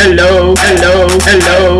hello, hello, hello.